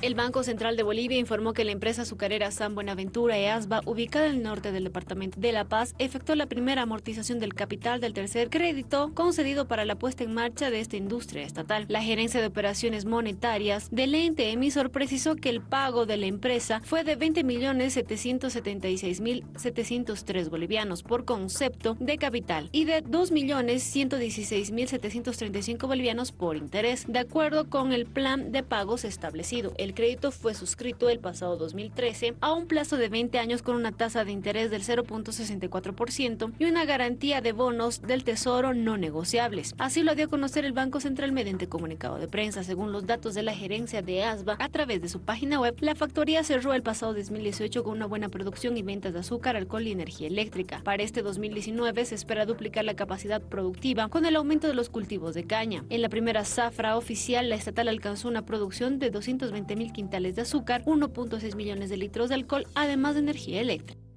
El Banco Central de Bolivia informó que la empresa azucarera San Buenaventura EASBA, ubicada en el norte del departamento de La Paz, efectuó la primera amortización del capital del tercer crédito concedido para la puesta en marcha de esta industria estatal. La gerencia de operaciones monetarias del ente emisor precisó que el pago de la empresa fue de 20.776.703 bolivianos por concepto de capital y de 2.116.735 bolivianos por interés, de acuerdo con el plan de pagos establecido. Crédito fue suscrito el pasado 2013 a un plazo de 20 años con una tasa de interés del 0.64% y una garantía de bonos del Tesoro no negociables. Así lo dio a conocer el Banco Central mediante comunicado de prensa. Según los datos de la gerencia de ASBA, a través de su página web, la factoría cerró el pasado 2018 con una buena producción y ventas de azúcar, alcohol y energía eléctrica. Para este 2019 se espera duplicar la capacidad productiva con el aumento de los cultivos de caña. En la primera zafra oficial, la estatal alcanzó una producción de 220 mil quintales de azúcar, 1.6 millones de litros de alcohol, además de energía eléctrica.